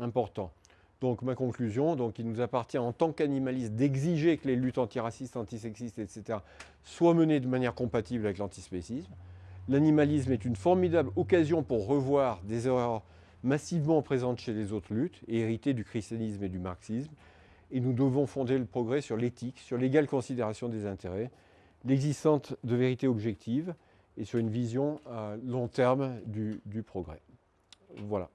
important. Donc ma conclusion, donc il nous appartient en tant qu'animalistes d'exiger que les luttes antiracistes, antisexistes, etc. soient menées de manière compatible avec l'antispécisme. L'animalisme est une formidable occasion pour revoir des erreurs massivement présentes chez les autres luttes et héritées du christianisme et du marxisme. Et nous devons fonder le progrès sur l'éthique, sur l'égale considération des intérêts, l'existence de vérités objectives et sur une vision à long terme du, progrès. Voilà.